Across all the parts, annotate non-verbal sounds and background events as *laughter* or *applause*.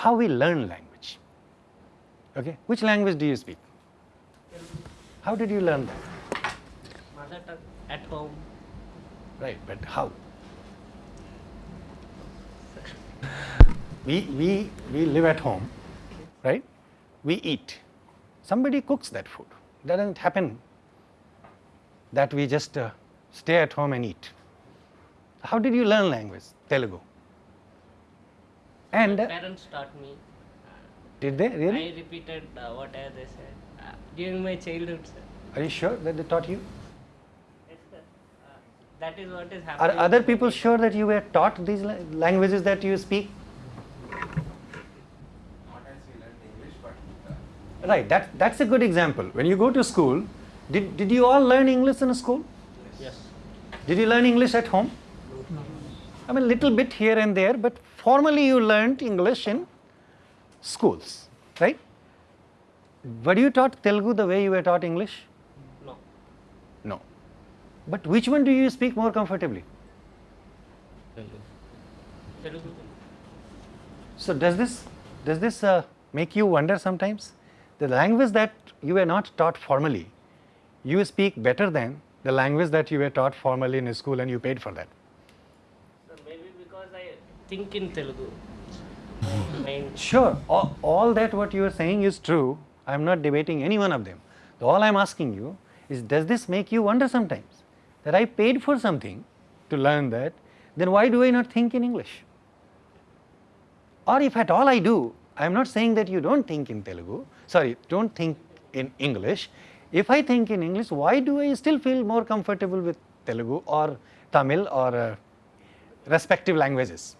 how we learn language. Okay, which language do you speak? How did you learn that? Mother tongue at home. Right, but how? we, we, we live at home, right? We eat. Somebody cooks that food. It doesn't happen that we just uh, stay at home and eat. How did you learn language, Telugu? And My parents taught me. did they really? I repeated uh, whatever they said uh, during my childhood, sir. Are you sure that they taught you? Yes, sir. Uh, that is what is happening. Are other people sure that you were taught these la- languages that you speak? Not as we learned English, but uh, Right, that, that's a good example. When you go to school, did, did you all learn English in school? Yes. yes. Did you learn English at home? No. I mean, little bit here and there, but formally you learned English in schools, right? Were you taught Telugu the way you were taught English? No. No. But which one do you speak more comfortably? Telugu. So does this does this uh, make you wonder sometimes? The language that you were not taught formally, you speak better than the language that you were taught formally in school and you paid for that. So maybe because I think in Telugu. Sure, all, all that what you are saying is true. I am not debating any one of them. All I am asking you is does this make you wonder sometimes that I paid for something to learn that, then why do I not think in English? Or if at all I do, I am not saying that you don't think in Telugu, sorry, don't think in English. If I think in English, why do I still feel more comfortable with Telugu or Tamil or uh, respective languages?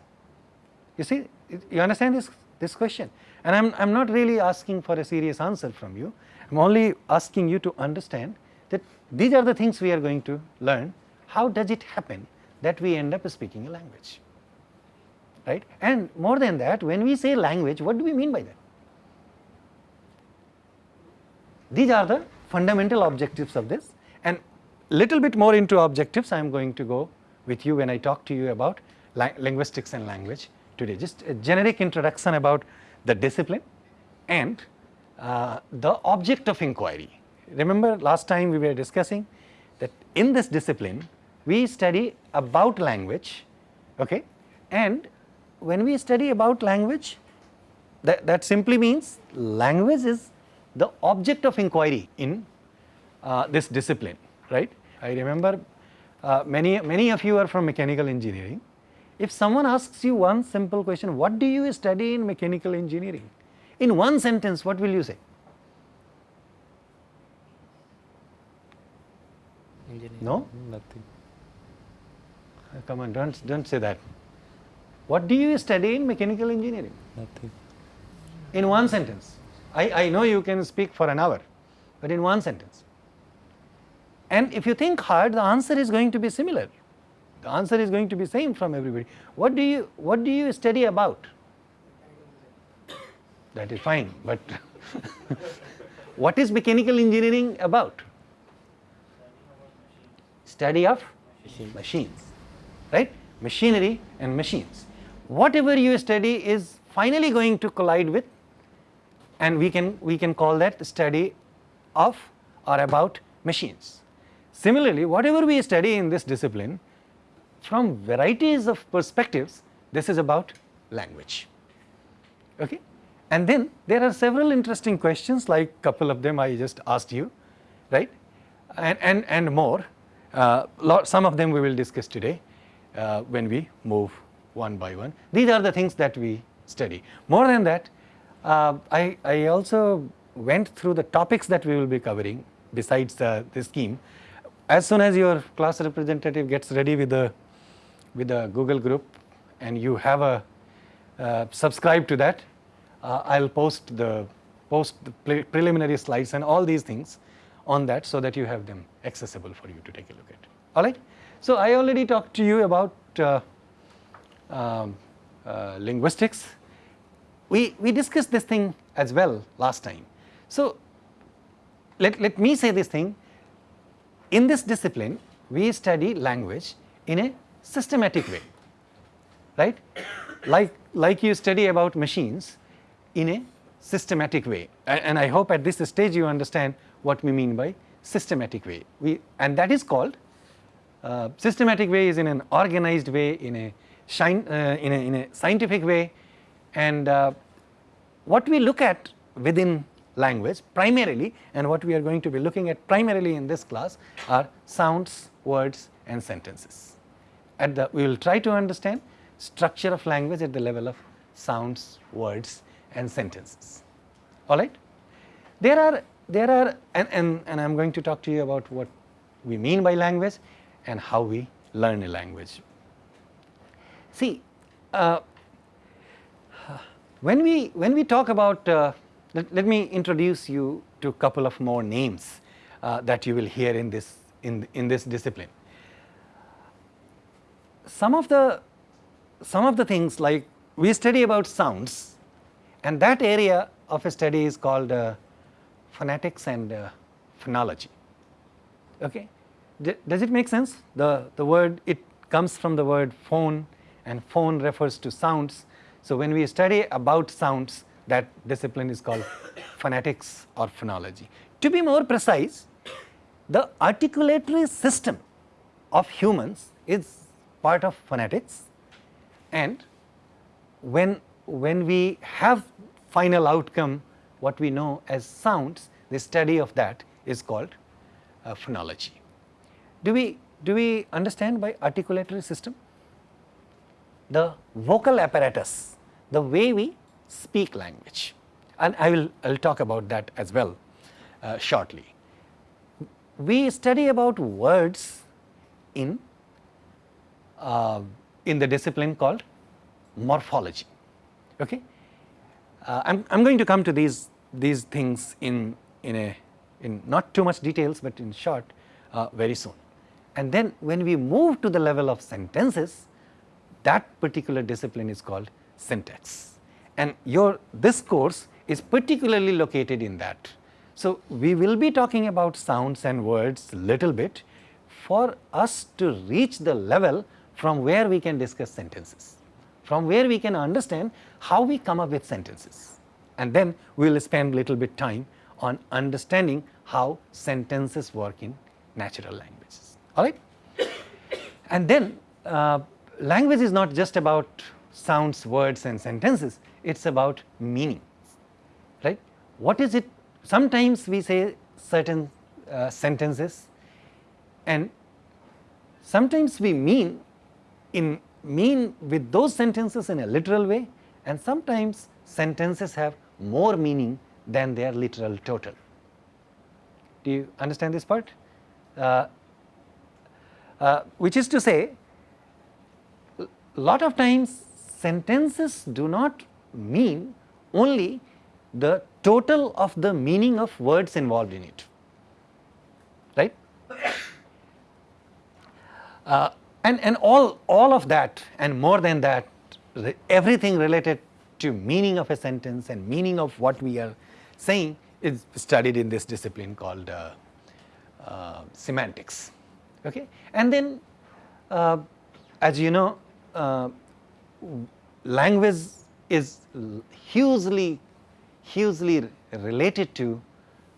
You see, you understand this, this question? And I'm, I'm not really asking for a serious answer from you. I'm only asking you to understand that these are the things we are going to learn. How does it happen that we end up speaking a language? Right? And more than that, when we say language, what do we mean by that? These are the fundamental objectives of this and little bit more into objectives I am going to go with you when I talk to you about linguistics and language today. Just a generic introduction about the discipline and uh, the object of inquiry. Remember last time we were discussing that in this discipline we study about language okay and when we study about language that, that simply means language is the object of inquiry in uh, this discipline, right? I remember uh, many, many of you are from mechanical engineering. If someone asks you one simple question, what do you study in mechanical engineering? In one sentence, what will you say? No? Nothing. Uh, Come on, don't, don't say that. What do you study in mechanical engineering? Nothing. In one sentence. I, I know you can speak for an hour, but in one sentence. And if you think hard, the answer is going to be similar. The answer is going to be same from everybody. What do you what do you study about? That is fine, but *laughs* what is mechanical engineering about? Study of machines, right? Machinery and machines. Whatever you study is finally going to collide with and we can we can call that study of or about machines. Similarly, whatever we study in this discipline from varieties of perspectives, this is about language. Okay? And then there are several interesting questions like a couple of them I just asked you, right? And, and, and more. Uh, lot, some of them we will discuss today uh, when we move one by one. These are the things that we study. More than that, uh, I, I also went through the topics that we will be covering besides the, the scheme. As soon as your class representative gets ready with the, with the Google group and you have a uh, subscribe to that, uh, I'll post the post the pre- preliminary slides and all these things on that so that you have them accessible for you to take a look at. All right. So I already talked to you about uh, um, uh, linguistics. We we discussed this thing as well last time. So let let me say this thing. In this discipline, we study language in a systematic way, right? like, like you study about machines in a systematic way. A- And I hope at this stage you understand what we mean by systematic way. We, and that is called uh, systematic way is in an organized way, in a, shine, uh, in, a in a scientific way, and uh, what we look at within language primarily and what we are going to be looking at primarily in this class are sounds, words and sentences. At the we will try to understand structure of language at the level of sounds, words and sentences. All right. There are there are and, and, and I am going to talk to you about what we mean by language and how we learn a language. See, uh, when we when we talk about uh, let, let me introduce you to a couple of more names uh, that you will hear in this in in this discipline. Some of the some of the things like we study about sounds and that area of a study is called uh, phonetics and uh, phonology. Okay, D- does it make sense? The the word it comes from the word phone and phone refers to sounds. So when we study about sounds, that discipline is called *coughs* phonetics or phonology. To be more precise, the articulatory system of humans is part of phonetics. And when when we have final outcome what we know as sounds the study of that is called uh, phonology. Do we do we understand by articulatory system? The vocal apparatus the way we speak language. And i will i'll talk about that as well uh, shortly. We study about words in uh, in the discipline called morphology. Okay? Uh, I'm, I'm going to come to these, these things in, in, a, in not too much details, but in short uh, very soon. And then when we move to the level of sentences, that particular discipline is called syntax. And your, this course is particularly located in that. So, we will be talking about sounds and words little bit for us to reach the level from where we can discuss sentences, from where we can understand how we come up with sentences. And then we will spend little bit time on understanding how sentences work in natural languages, all right. And then uh, language is not just about sounds, words and sentences, it is about meaning, right. What is it, sometimes we say certain uh, sentences and sometimes we mean in mean with those sentences in a literal way and sometimes sentences have more meaning than their literal total. Do you understand this part? Uh, uh, which is to say lot of times sentences do not mean only the total of the meaning of words involved in it, right. *coughs* Uh, and, and all, all of that and more than that everything related to meaning of a sentence and meaning of what we are saying is studied in this discipline called uh, uh, semantics. Okay? And then uh, as you know uh, language is hugely hugely related to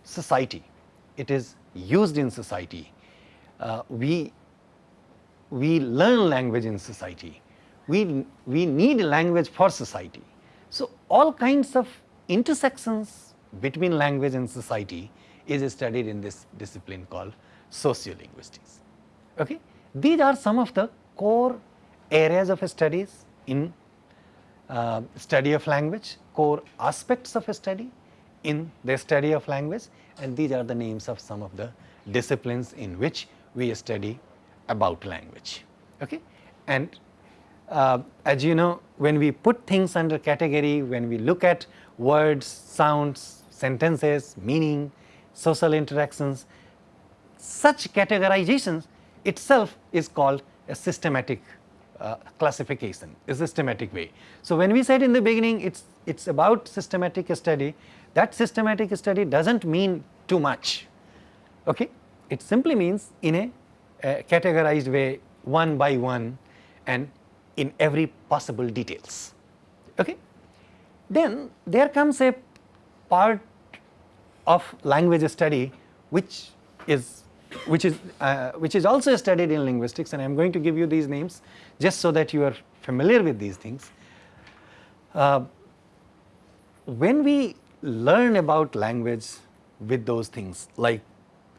society. It is used in society. Uh, we we learn language in society. We, we need language for society. So, all kinds of intersections between language and society is studied in this discipline called sociolinguistics. Okay? These are some of the core areas of studies in uh, study of language, core aspects of a study in the study of language and these are the names of some of the disciplines in which we study about language. Okay? And uh, as you know when we put things under category, when we look at words, sounds, sentences, meaning, social interactions, such categorizations itself is called a systematic uh, classification, a systematic way. So, when we said in the beginning it is it's about systematic study, that systematic study does not mean too much, okay? it simply means in a categorized way one by one and in every possible details. Okay? Then there comes a part of language study which is which is uh, which is also studied in linguistics and I am going to give you these names just so that you are familiar with these things. Uh, when we learn about language with those things like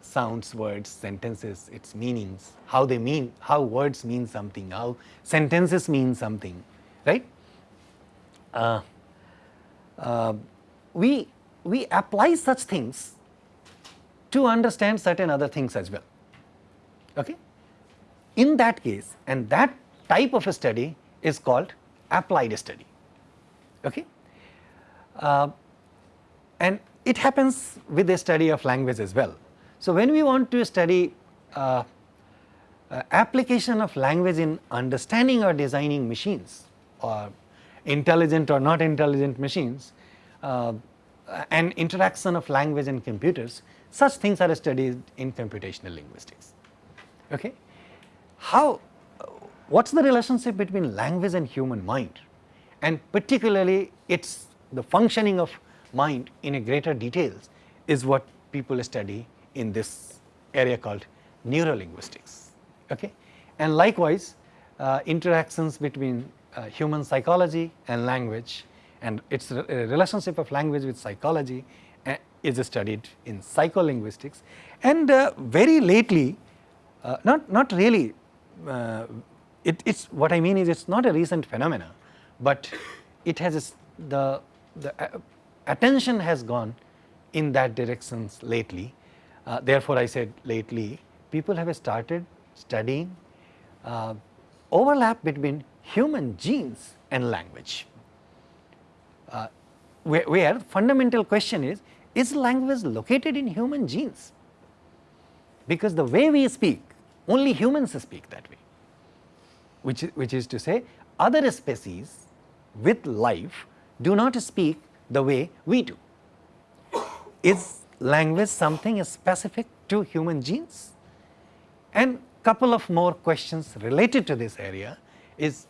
sounds, words, sentences, its meanings, how they mean, how words mean something, how sentences mean something, right? Uh, uh, we, we apply such things to understand certain other things as well. Okay? In that case, and that type of a study is called applied study. Okay? Uh, and it happens with the study of language as well. So, when we want to study uh, uh, application of language in understanding or designing machines or intelligent or not intelligent machines uh, and interaction of language and computers, such things are studied in computational linguistics. Okay? How, what is the relationship between language and human mind and particularly its the functioning of mind in a greater details is what people study in this area called neurolinguistics. Okay? And likewise, uh, interactions between uh, human psychology and language and its re relationship of language with psychology uh, is studied in psycholinguistics. And uh, very lately, uh, not, not really, uh, it, it's what I mean is it is not a recent phenomena, but it has the, the attention has gone in that directions lately uh, therefore, I said lately people have started studying uh, overlap between human genes and language, uh, where, where fundamental question is, is language located in human genes? Because the way we speak, only humans speak that way, which, which is to say other species with life do not speak the way we do. Is language something is specific to human genes? And couple of more questions related to this area is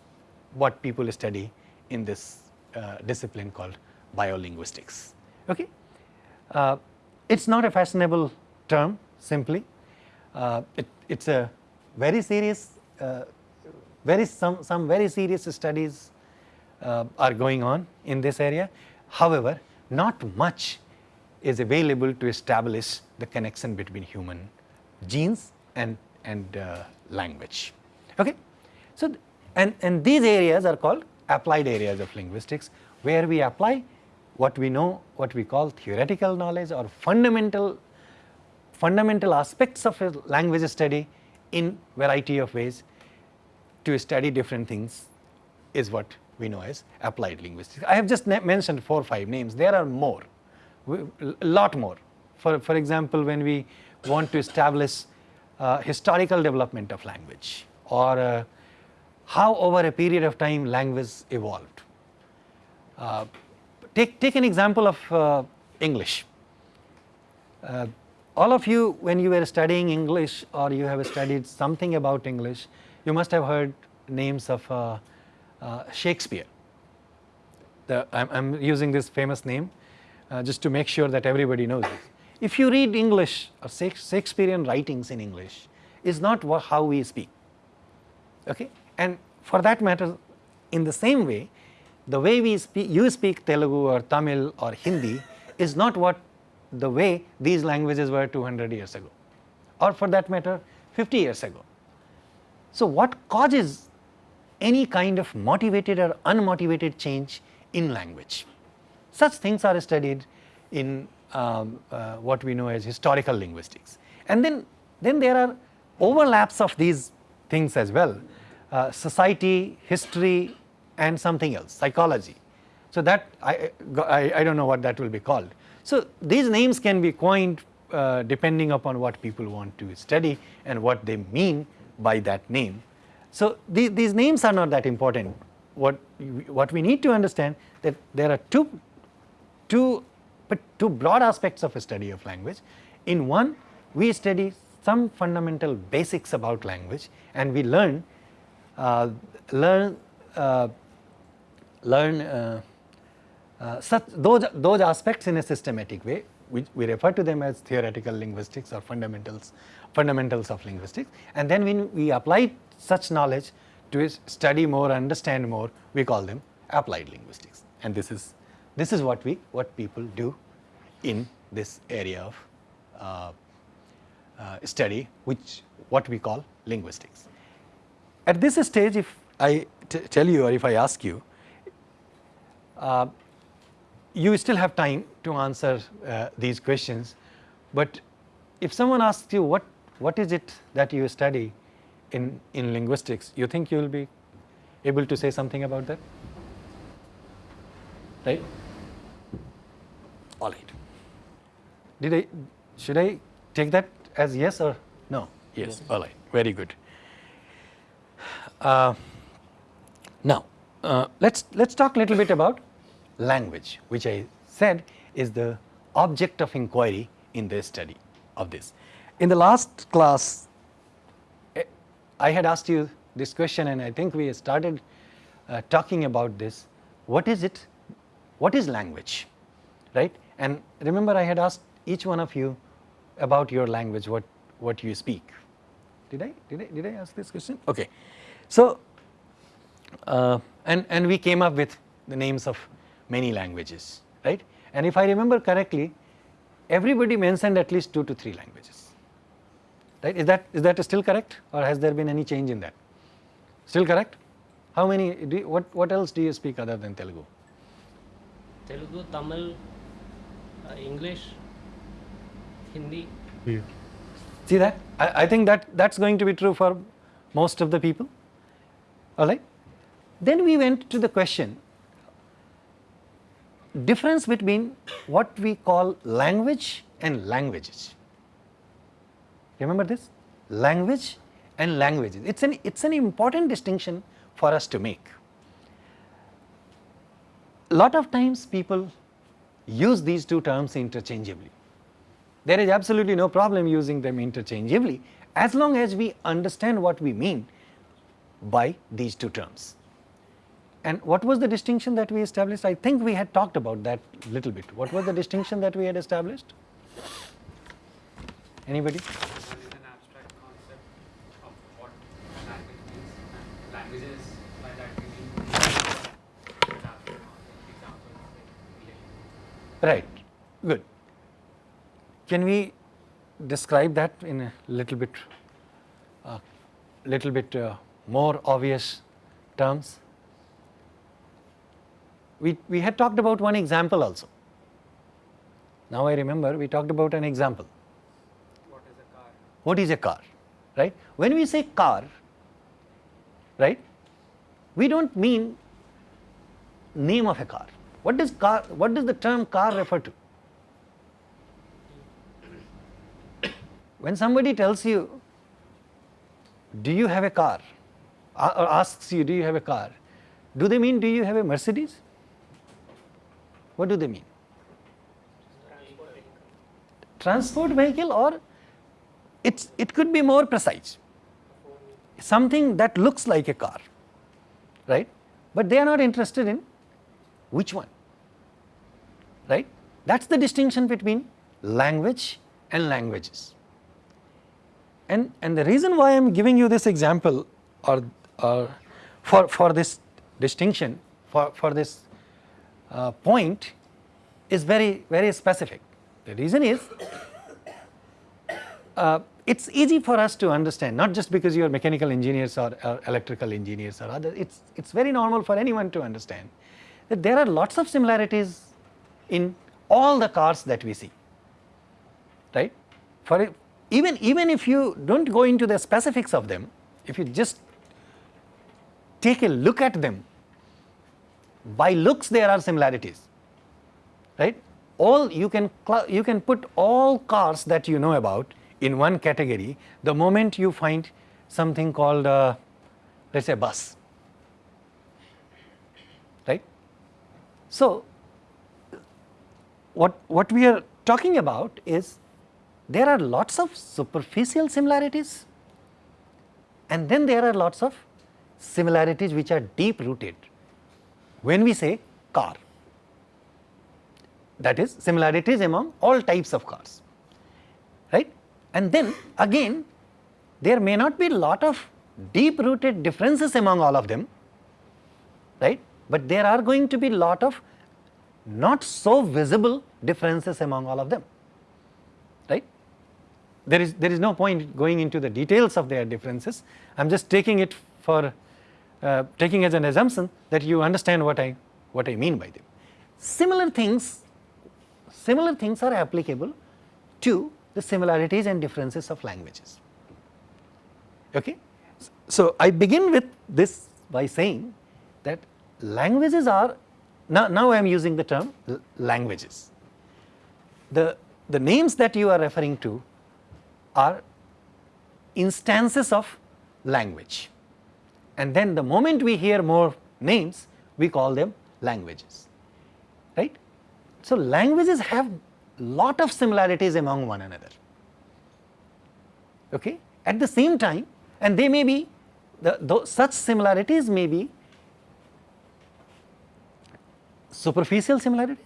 what people study in this uh, discipline called biolinguistics. Okay? Uh, it is not a fashionable term simply, uh, it, it is a very serious, uh, very some, some very serious studies uh, are going on in this area. However, not much is available to establish the connection between human genes and, and uh, language. Okay? So, and, and these areas are called applied areas of linguistics where we apply what we know what we call theoretical knowledge or fundamental fundamental aspects of language study in variety of ways to study different things is what we know as applied linguistics. I have just mentioned four or five names, there are more a lot more. For, for example, when we want to establish uh, historical development of language or uh, how over a period of time language evolved. Uh, take, take an example of uh, English. Uh, all of you when you were studying English or you have studied something about English, you must have heard names of uh, Shakespeare. I'm using this famous name uh, just to make sure that everybody knows this. If you read English or Shakespearean writings in English is not how we speak okay and for that matter in the same way the way we speak you speak Telugu or Tamil or Hindi is not what the way these languages were 200 years ago or for that matter 50 years ago. So, what causes any kind of motivated or unmotivated change in language? Such things are studied in um, uh, what we know as historical linguistics. And then, then there are overlaps of these things as well, uh, society, history and something else, psychology. So that I, I, I, don't know what that will be called. So these names can be coined uh, depending upon what people want to study and what they mean by that name. So the, these names are not that important. What, what we need to understand that there are two two, but two broad aspects of a study of language. In one, we study some fundamental basics about language and we learn, uh, learn uh, learn uh, uh, such those those aspects in a systematic way. We, we refer to them as theoretical linguistics or fundamentals fundamentals of linguistics. And then when we apply such knowledge to study more understand more we call them applied linguistics. And this is this is what we what people do in this area of uh, uh, study which what we call linguistics. At this stage if I tell you or if I ask you uh, you still have time to answer uh, these questions, but if someone asks you what, what is it that you study in, in linguistics, you think you will be able to say something about that? Right? All right. Did I, should I take that as yes or no? Yes, yes. all right, very good. Uh, now, uh, let's, let's talk a little bit about language which I said is the object of inquiry in the study of this. In the last class eh, I had asked you this question and I think we started uh, talking about this what is it what is language right and remember I had asked each one of you about your language what what you speak did I did I did I ask this question okay so uh, and and we came up with the names of many languages, right. And if I remember correctly, everybody mentioned at least 2 to 3 languages, right. Is that, is that still correct or has there been any change in that? Still correct? How many, do you, what, what else do you speak other than Telugu? Telugu, Tamil, uh, English, Hindi. Yeah. See that? I, I think that that's going to be true for most of the people, alright. Then we went to the question difference between what we call language and languages. Remember this? Language and languages. It's an, it's an important distinction for us to make. Lot of times people use these two terms interchangeably. There is absolutely no problem using them interchangeably as long as we understand what we mean by these two terms. And what was the distinction that we established? I think we had talked about that little bit. What was the distinction that we had established? Anybody? Right, good. Can we describe that in a little bit, uh, little bit uh, more obvious terms? we, we had talked about one example also. Now I remember we talked about an example. What is a car? What is a car, right? When we say car, right, we do not mean name of a car. What does car, what does the term car refer to? When somebody tells you, do you have a car, or asks you, do you have a car, do they mean do you have a Mercedes? What do they mean? Transport vehicle or it's, it could be more precise, something that looks like a car, right? But they are not interested in which one, right? That is the distinction between language and languages. And, and the reason why I am giving you this example or, or for, for this distinction, for, for this uh, point is very, very specific. The reason is *coughs* uh, it is easy for us to understand not just because you are mechanical engineers or, or electrical engineers or other, it is it's very normal for anyone to understand that there are lots of similarities in all the cars that we see, right. For even, even if you do not go into the specifics of them, if you just take a look at them by looks there are similarities, right. All you can, you can put all cars that you know about in one category the moment you find something called uh, let us say bus, right. So, what, what we are talking about is there are lots of superficial similarities and then there are lots of similarities which are deep rooted when we say car. That is similarities among all types of cars right? And then again there may not be lot of deep rooted differences among all of them right? But there are going to be lot of not so visible differences among all of them right? There is there is no point going into the details of their differences. I am just taking it for uh, taking as an assumption that you understand what i what i mean by them. Similar things similar things are applicable to the similarities and differences of languages. Okay? So i begin with this by saying that languages are now, now I am using the term languages. The, the names that you are referring to are instances of language and then the moment we hear more names we call them languages right. So, languages have lot of similarities among one another okay. At the same time and they may be the, the such similarities may be superficial similarities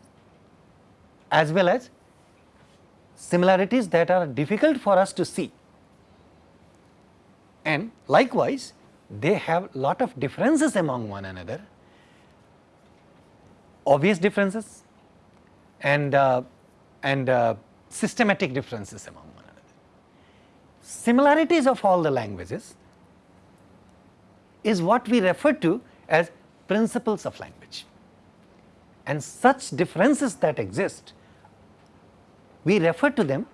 as well as similarities that are difficult for us to see. And likewise they have lot of differences among one another obvious differences and uh, and uh, systematic differences among one another. Similarities of all the languages is what we refer to as principles of language and such differences that exist, we refer to them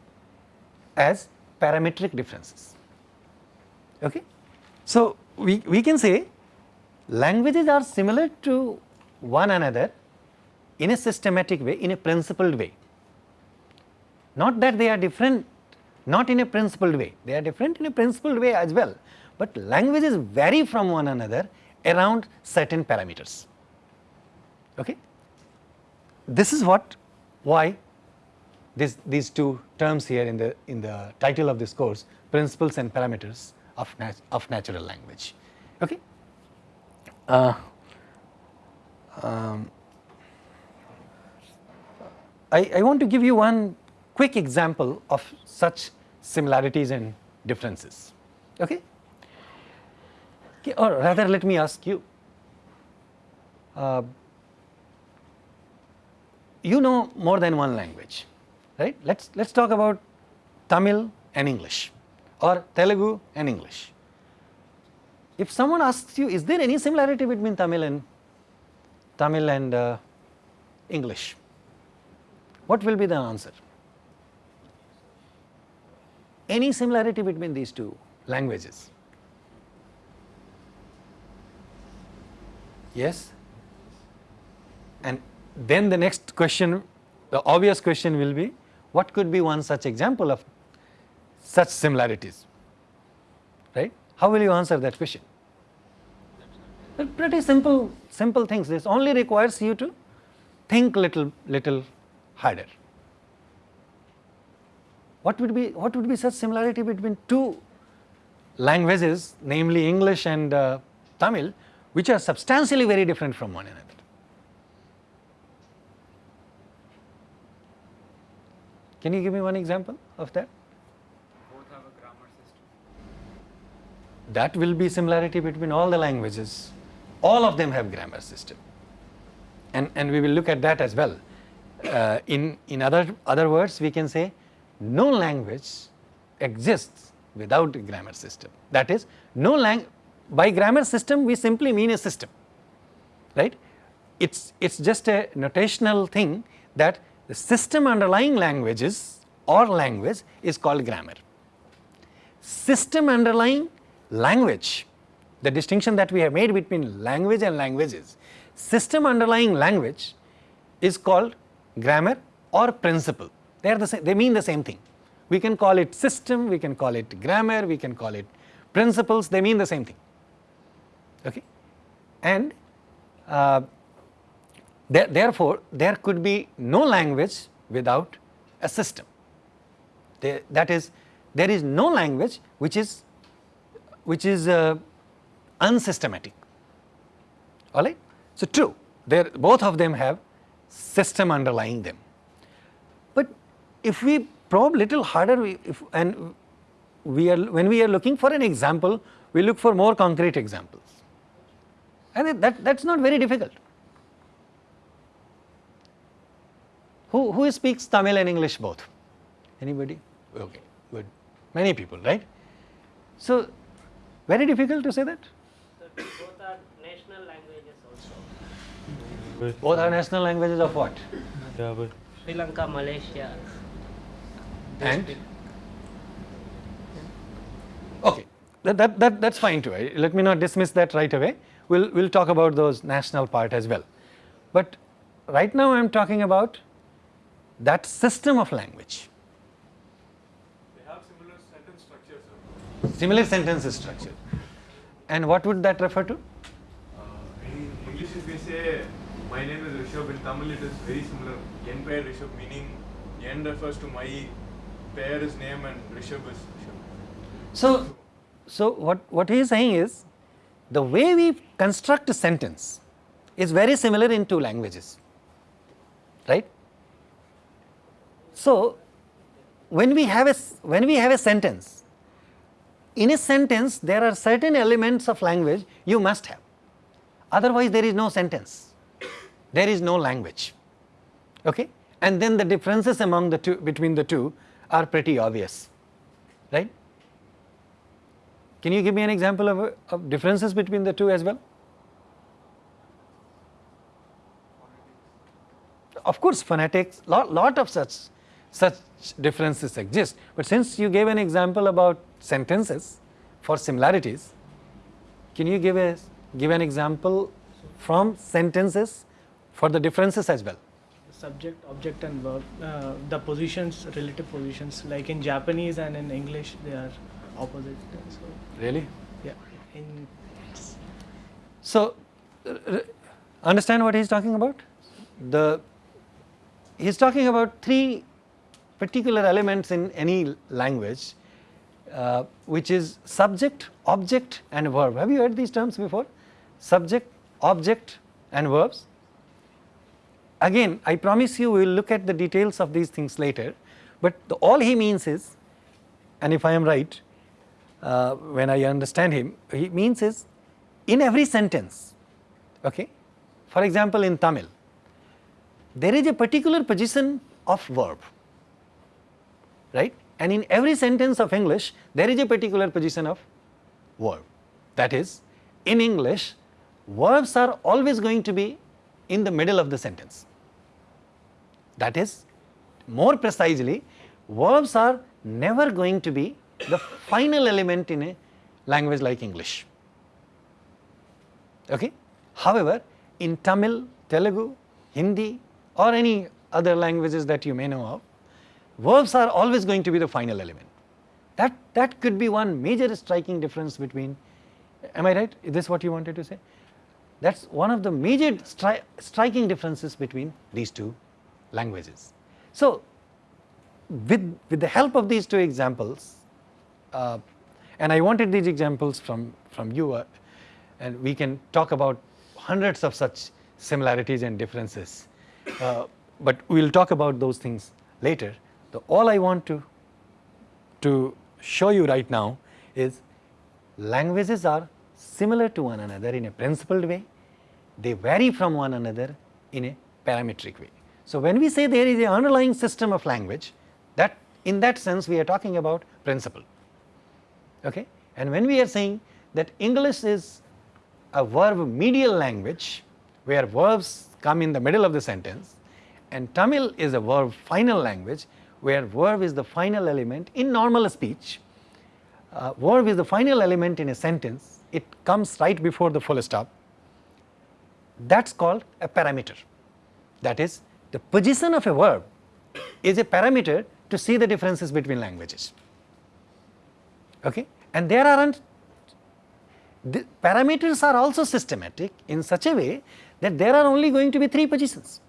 as parametric differences. Okay? So, we, we can say languages are similar to one another in a systematic way, in a principled way. Not that they are different, not in a principled way, they are different in a principled way as well, but languages vary from one another around certain parameters. Okay? This is what why this, these two terms here in the in the title of this course principles and parameters of, nat of natural language. Okay. Uh, um, I, I want to give you one quick example of such similarities and differences. Okay. okay or rather let me ask you uh, you know more than one language, right? Let's let's talk about Tamil and English or Telugu and English. If someone asks you, is there any similarity between Tamil and Tamil and uh, English? What will be the answer? Any similarity between these two languages? Yes? And then the next question, the obvious question will be what could be one such example of such similarities, right? How will you answer that question? pretty simple, simple things. This only requires you to think little, little harder. What would be, what would be such similarity between two languages, namely English and uh, Tamil, which are substantially very different from one another? Can you give me one example of that? Both have a grammar system. That will be similarity between all the languages. All of them have grammar system. And, and we will look at that as well. Uh, in, in other, other words, we can say no language exists without a grammar system. That is, no lang by grammar system we simply mean a system, right? It's, it's just a notational thing that the system underlying languages or language is called grammar. System underlying language, the distinction that we have made between language and languages, system underlying language is called grammar or principle. They are the same, they mean the same thing. We can call it system, we can call it grammar, we can call it principles, they mean the same thing. Okay? And uh, there, therefore, there could be no language without a system. There, that is, there is no language which is which is uh, unsystematic. All right. So, true, they both of them have system underlying them. But if we probe little harder we, if, and we are when we are looking for an example, we look for more concrete examples and that that is not very difficult. Who, who speaks Tamil and English both? Anybody? Okay, good. Many people, right? So, very difficult to say that? So both are national languages also. Both are national languages of what? Sri Lanka, Malaysia. they And? speak- Okay, that, that, that, that's fine too. Let me not dismiss that right away. We'll, we'll talk about those national part as well. But right now I'm talking about that system of language, they have similar sentence structure, sir. similar sentence structure. And what would that refer to? Uh, in English, if we say my name is Rishabh, in Tamil it is very similar. Yen pair Rishabh, meaning Yen refers to my pair is name and Rishabh is Rishabh. So, so what, what he is saying is the way we construct a sentence is very similar in two languages, right? So, when we have a when we have a sentence, in a sentence there are certain elements of language you must have, otherwise there is no sentence, there is no language, okay? And then the differences among the two between the two are pretty obvious, right? Can you give me an example of, of differences between the two as well? Of course, phonetics, lot, lot of such, such differences exist, but since you gave an example about sentences for similarities, can you give a give an example from sentences for the differences as well? subject object and verb uh, the positions relative positions like in japanese and in english they are opposite so Really? yeah in So, uh, understand what he is talking about? The he is talking about three particular elements in any language, uh, which is subject, object, and verb. Have you heard these terms before? Subject, object, and verbs. Again, I promise you, we will look at the details of these things later. But the, all he means is, and if I am right, uh, when I understand him, he means is in every sentence, okay. For example, in Tamil, there is a particular position of verb, right? And in every sentence of English, there is a particular position of verb. That is, in English, verbs are always going to be in the middle of the sentence. That is, more precisely, verbs are never going to be the final element in a language like English. Okay? However, in Tamil, Telugu, Hindi or any other languages that you may know of, verbs are always going to be the final element. That, that could be one major striking difference between, am I right? Is this what you wanted to say? That is one of the major stri striking differences between these two languages. So, with, with the help of these two examples, uh, and I wanted these examples from, from you uh, and we can talk about hundreds of such similarities and differences, uh, but we will talk about those things later. The, all I want to, to show you right now is languages are similar to one another in a principled way, they vary from one another in a parametric way. So, when we say there is an underlying system of language that in that sense we are talking about principle. Okay? And when we are saying that English is a verb medial language where verbs come in the middle of the sentence and Tamil is a verb final language where verb is the final element in normal speech. Uh, verb is the final element in a sentence, it comes right before the full stop. That is called a parameter. That is, the position of a verb is a parameter to see the differences between languages. Okay? And there aren't the parameters are also systematic in such a way that there are only going to be three positions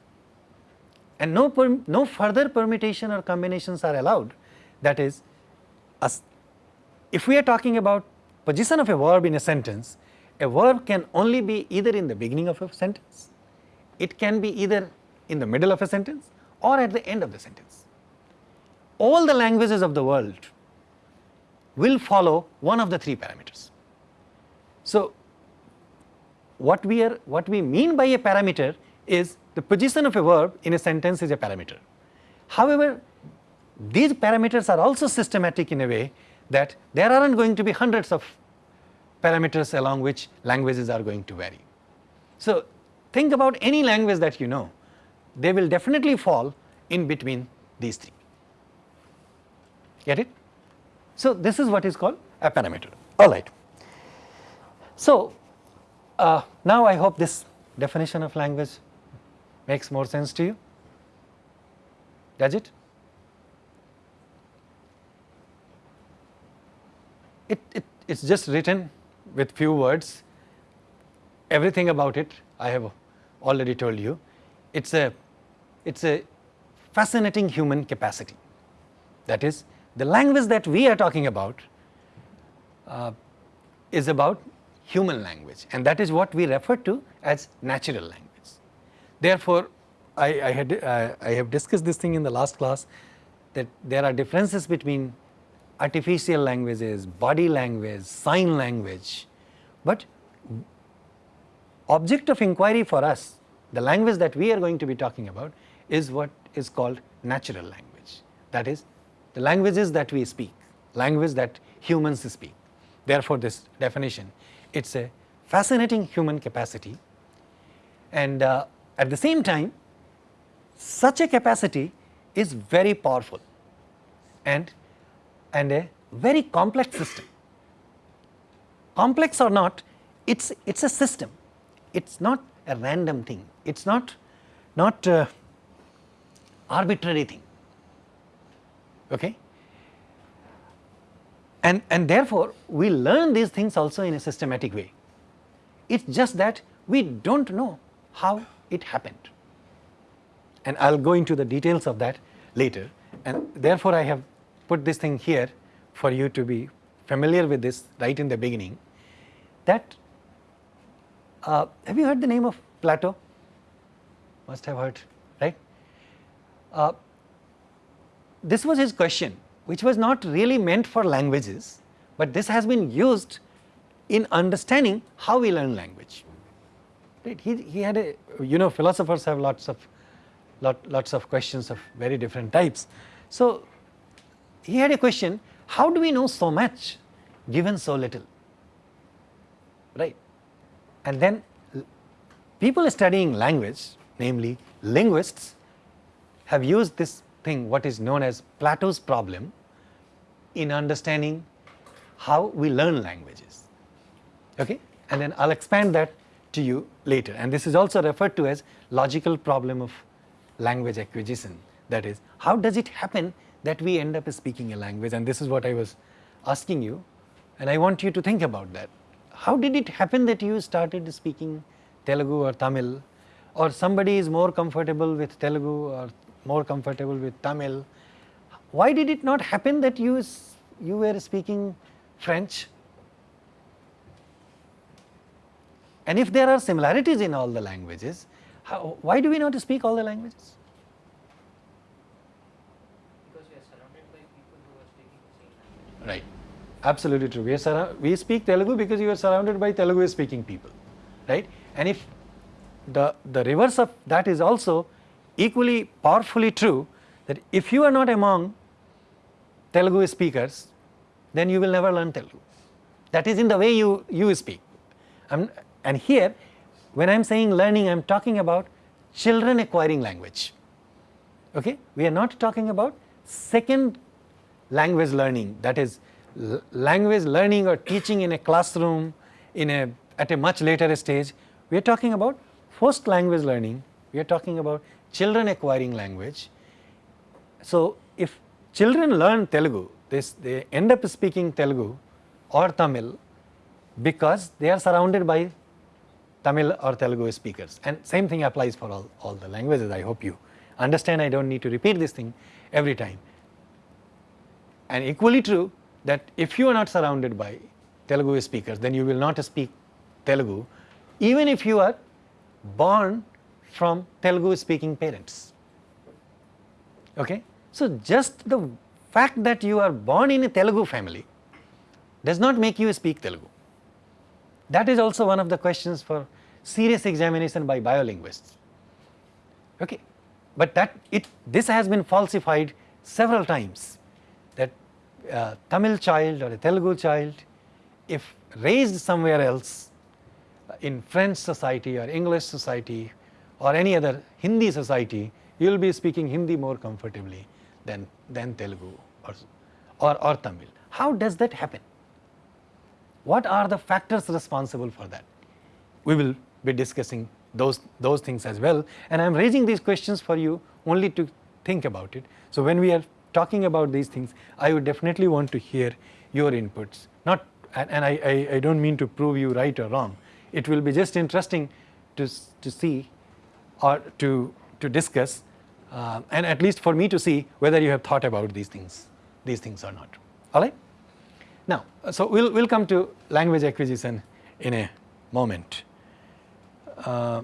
and no, no further permutation or combinations are allowed. That is, if we are talking about position of a verb in a sentence a verb can only be either in the beginning of a sentence, it can be either in the middle of a sentence or at the end of the sentence. All the languages of the world will follow one of the three parameters. So, what we are what we mean by a parameter is the position of a verb in a sentence is a parameter. However, these parameters are also systematic in a way that there aren't going to be hundreds of parameters along which languages are going to vary. So, think about any language that you know, they will definitely fall in between these three. Get it? So, this is what is called a parameter. All right. So, uh, now I hope this definition of language makes more sense to you. Does it? It, it it's just written with few words. Everything about it I have already told you. It's a it's a fascinating human capacity. That is the language that we are talking about uh, is about human language and that is what we refer to as natural language. Therefore, I, I had uh, I have discussed this thing in the last class that there are differences between artificial languages, body language, sign language, but object of inquiry for us, the language that we are going to be talking about is what is called natural language. That is the languages that we speak, language that humans speak. Therefore, this definition, it is a fascinating human capacity and uh, at the same time such a capacity is very powerful and, and a very complex system. Complex or not, it is it's a system, it is not a random thing, it is not, not arbitrary thing. Okay? And, and therefore, we learn these things also in a systematic way. It is just that we do not know how it happened and I will go into the details of that later and therefore I have put this thing here for you to be familiar with this right in the beginning that uh, have you heard the name of Plato? Must have heard, right? Uh, this was his question which was not really meant for languages, but this has been used in understanding how we learn language. Right? He, he had a, you know philosophers have lots of lot, lots of questions of very different types. So, he had a question how do we know so much given so little right and then people studying language namely linguists have used this thing what is known as Plato's problem in understanding how we learn languages okay and then I'll expand that to you later and this is also referred to as logical problem of language acquisition that is how does it happen that we end up speaking a language and this is what I was asking you and I want you to think about that. How did it happen that you started speaking Telugu or Tamil or somebody is more comfortable with Telugu or more comfortable with Tamil. Why did it not happen that you, you were speaking French? And if there are similarities in all the languages, how, why do we not speak all the languages? Because we are surrounded by people who are speaking the same language. Right, absolutely true. We, are we speak Telugu because you are surrounded by Telugu speaking people, right? And if the, the reverse of that is also equally powerfully true that if you are not among Telugu speakers, then you will never learn Telugu. That is in the way you, you speak. I'm, and here when I am saying learning, I am talking about children acquiring language. Okay? We are not talking about second language learning that is language learning or teaching in a classroom in a at a much later stage. We are talking about first language learning, we are talking about children acquiring language. So, if children learn Telugu, this, they end up speaking Telugu or Tamil because they are surrounded by Tamil or Telugu speakers and same thing applies for all, all the languages I hope you understand I do not need to repeat this thing every time. And equally true that if you are not surrounded by Telugu speakers then you will not speak Telugu even if you are born from Telugu speaking parents. Okay? So, just the fact that you are born in a Telugu family does not make you speak Telugu. That is also one of the questions for serious examination by biolinguists. Okay. But that it this has been falsified several times that uh, Tamil child or a Telugu child if raised somewhere else uh, in French society or English society or any other Hindi society you will be speaking Hindi more comfortably than, than Telugu or, or, or Tamil. How does that happen? What are the factors responsible for that? We will be discussing those, those things as well and I am raising these questions for you only to think about it. So, when we are talking about these things I would definitely want to hear your inputs not and, I, I, I do not mean to prove you right or wrong. It will be just interesting to, to see or to, to discuss uh, and at least for me to see whether you have thought about these things, these things or not. All right. Now, so we'll we'll come to language acquisition in a moment. Uh,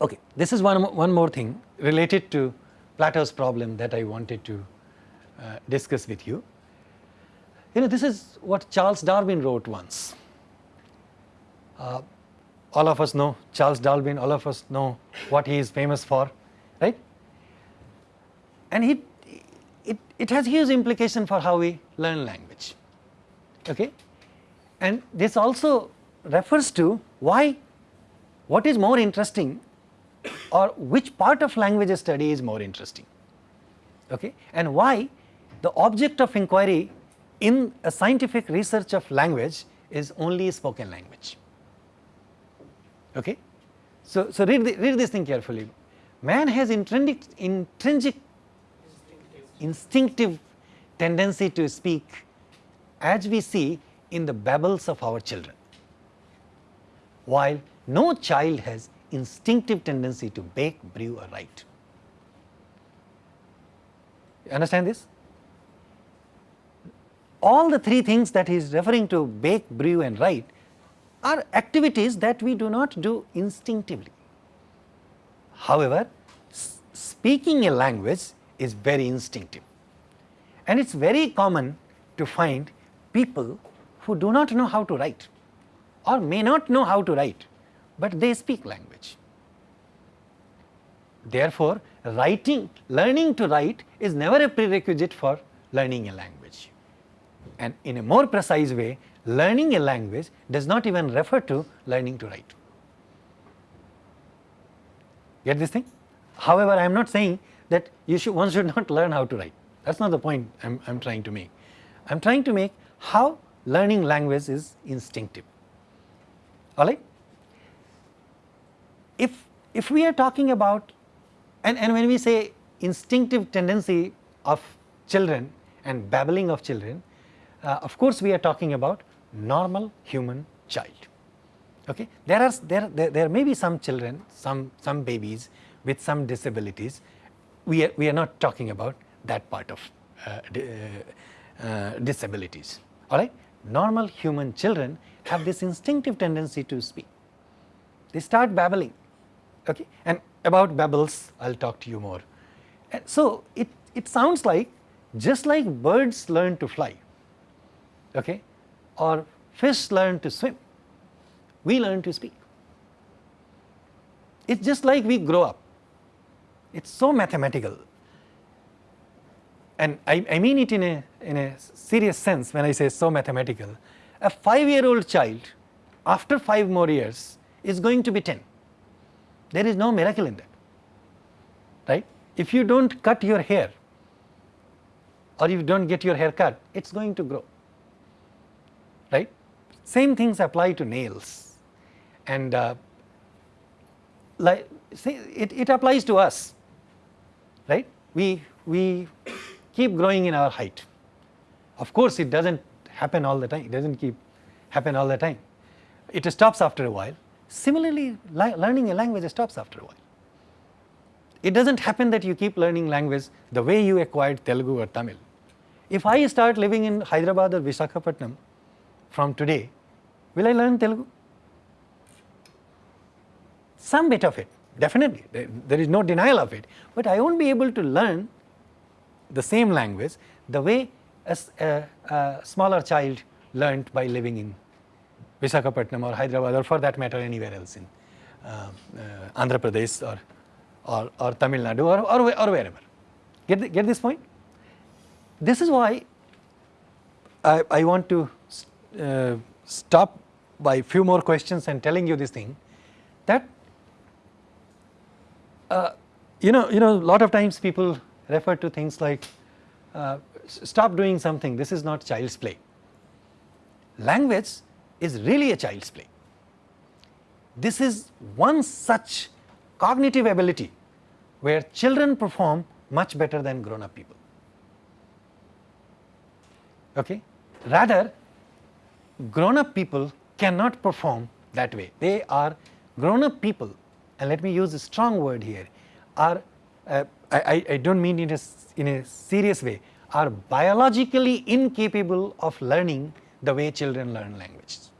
okay, this is one one more thing related to Plato's problem that I wanted to uh, discuss with you. You know, this is what Charles Darwin wrote once. Uh, all of us know Charles Darwin, all of us know what he is famous for, right? And he, it, it has huge implication for how we learn language, okay? And this also refers to why, what is more interesting or which part of language study is more interesting, okay? And why the object of inquiry in a scientific research of language is only spoken language. Okay? So, so read, the, read this thing carefully. Man has intrinsic, intrinsic instinctive tendency to speak as we see in the babbles of our children, while no child has instinctive tendency to bake, brew or write. You understand this? All the three things that he is referring to bake, brew and write are activities that we do not do instinctively. However, speaking a language is very instinctive and it is very common to find people who do not know how to write or may not know how to write, but they speak language. Therefore, writing, learning to write is never a prerequisite for learning a language. And in a more precise way, learning a language does not even refer to learning to write. Get this thing? However, I am not saying that you should, one should not learn how to write. That is not the point I am, trying to make. I am trying to make how learning language is instinctive. Alright? If, if we are talking about and, and when we say instinctive tendency of children and babbling of children, uh, of course we are talking about normal human child. Okay? There are there, there, there may be some children, some, some babies with some disabilities, we are, we are not talking about that part of uh, uh, uh, disabilities. Alright? Normal human children have this instinctive tendency to speak. They start babbling okay? and about babbles I will talk to you more. And so, it, it sounds like just like birds learn to fly okay? or fish learn to swim, we learn to speak. It is just like we grow up, it is so mathematical and I, I mean it in a, in a serious sense when I say so mathematical. A 5 year old child after 5 more years is going to be 10. There is no miracle in that, right. If you do not cut your hair or if you do not get your hair cut, it is going to grow, right. Same things apply to nails and uh, like say it, it applies to us, right. We, we keep growing in our height. Of course, it does not happen all the time, it does not keep happen all the time. It stops after a while. Similarly, learning a language stops after a while. It does not happen that you keep learning language the way you acquired Telugu or Tamil. If I start living in Hyderabad or Visakhapatnam from today, will I learn Telugu? some bit of it definitely there, there is no denial of it, but I won't be able to learn the same language the way a smaller child learnt by living in Visakhapatnam or Hyderabad or for that matter anywhere else in uh, uh, Andhra Pradesh or, or, or Tamil Nadu or, or, or wherever. Get, the, get this point? This is why I, I want to uh, stop by few more questions and telling you this thing that uh, you know you know a lot of times people refer to things like uh, stop doing something this is not child's play. Language is really a child's play. This is one such cognitive ability where children perform much better than grown up people. Okay? Rather grown up people cannot perform that way. They are grown up people and let me use a strong word here are uh, I, I- don't mean in a, in a serious way are biologically incapable of learning the way children learn languages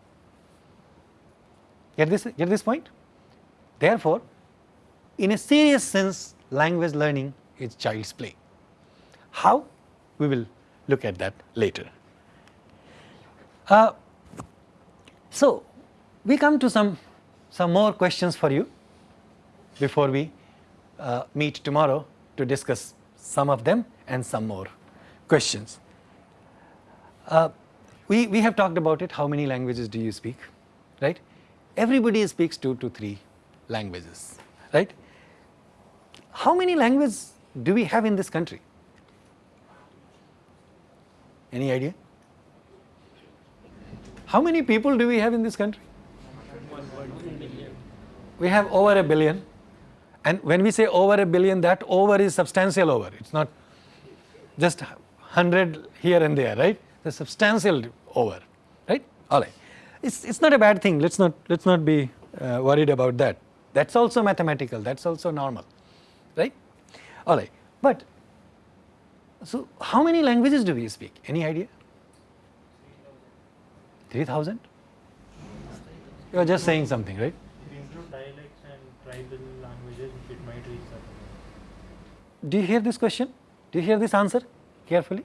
get this get this point? Therefore in a serious sense language learning is child's play. How? We will look at that later. Uh, so we come to some some more questions for you before we uh, meet tomorrow to discuss some of them and some more questions. Uh, we, we have talked about it how many languages do you speak right? Everybody speaks two to three languages right? How many languages do we have in this country? Any idea? How many people do we have in this country? We have over a billion and when we say over a billion that over is substantial over. It's not just 100 here and there right? The substantial over right? All right. It's it's not a bad thing. Let's not let's not be uh, worried about that. That's also mathematical. That's also normal right? All right. But so how many languages do we speak? Any idea? 3000 you are just saying something right If you include dialects and tribal languages, it might reach that. amount. Do you hear this question? Do you hear this answer carefully?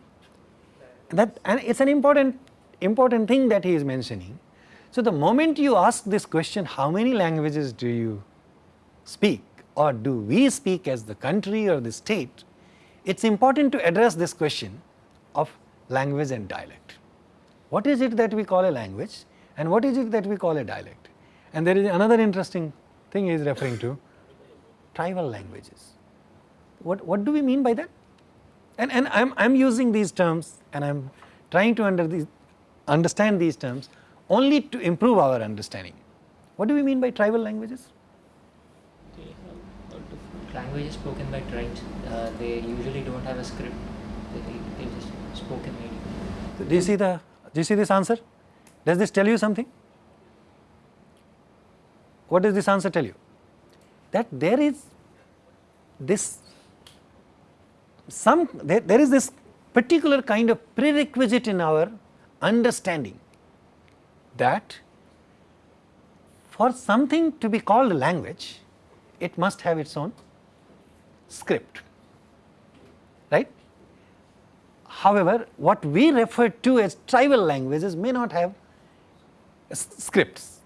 That and it's an important important thing that he is mentioning. So the moment you ask this question how many languages do you speak or do we speak as the country or the state it's important to address this question of language and dialect. What is it that we call a language and what is it that we call a dialect? And there is another interesting thing he is referring to tribal languages what, what do we mean by that? And, and I'm, I'm using these terms and I'm trying to under these, understand these terms only to improve our understanding. What do we mean by tribal languages? They have a different languages spoken by tribes. Uh, they usually don't have a script. They, they just spoken maybe. Do you see the, do you see this answer? Does this tell you something? What does this answer tell you? That there is this some there, there is this particular kind of prerequisite in our understanding that for something to be called a language it must have its own script right? However what we refer to as tribal languages may not have scripts.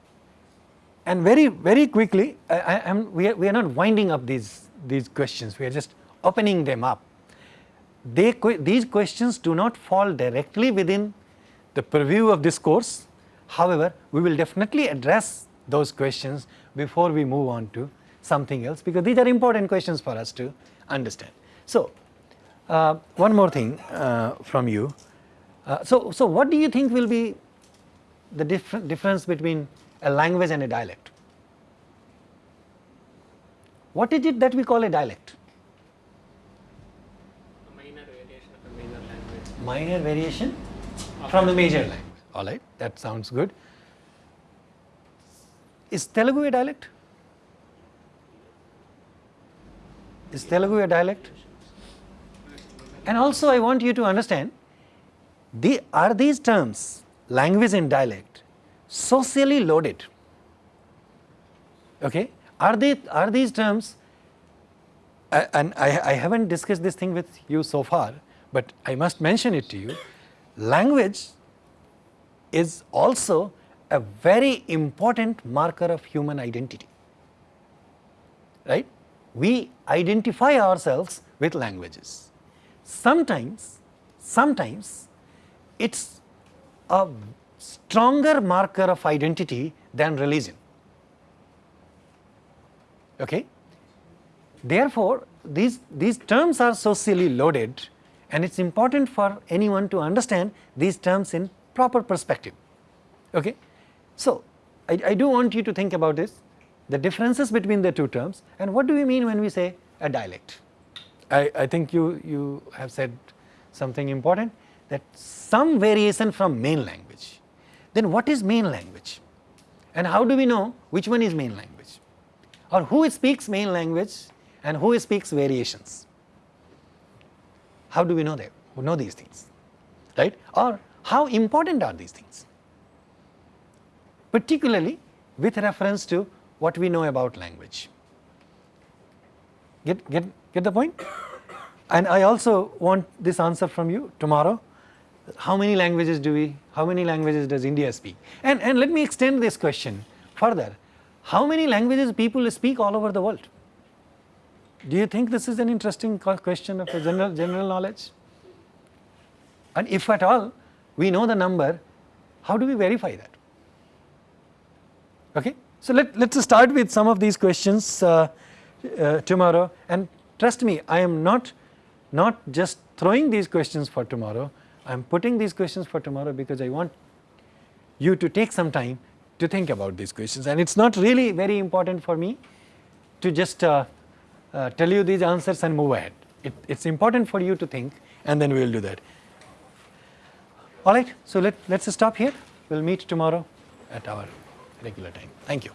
And very very quickly I, I we are, we are not winding up these these questions. We are just opening them up they these questions do not fall directly within the purview of this course. However we will definitely address those questions before we move on to something else because these are important questions for us to understand. So uh, one more thing uh, from you. Uh, so so what do you think will be the differ- difference between a language and a dialect? What is it that we call a dialect a minor variation of a major language. Minor variation from the major language. All right, that sounds good. Is Telugu a dialect? Is Telugu a dialect? And also, I want you to understand the, are these terms, language and dialect, socially loaded? Okay, Are they are these terms and I, I haven't discussed this thing with you so far, but I must mention it to you. Language is also a very important marker of human identity, right? We identify ourselves with languages. Sometimes, sometimes it's a stronger marker of identity than religion. Okay? Therefore, these, these terms are socially loaded and it is important for anyone to understand these terms in proper perspective. Okay? So, I, I do want you to think about this, the differences between the two terms and what do we mean when we say a dialect. I, I think you, you have said something important that some variation from main language. Then what is main language? And how do we know which one is main language? Or who speaks main language and who speaks variations? How do we know that? We know these things, right? Or how important are these things? Particularly with reference to what we know about language. Get, get, get the point? And I also want this answer from you tomorrow. How many languages do we, how many languages does India speak? And, and let me extend this question further. How many languages people speak all over the world? Do you think this is an interesting question of general, general knowledge? And if at all we know the number, how do we verify that? Okay? So, let, let us start with some of these questions uh, uh, tomorrow and trust me I am not, not just throwing these questions for tomorrow, I am putting these questions for tomorrow because I want you to take some time to think about these questions and it is not really very important for me to just uh, uh, tell you these answers and move ahead. It is important for you to think and then we will do that. Alright, so let, let us stop here, we will meet tomorrow at our regular time. Thank you.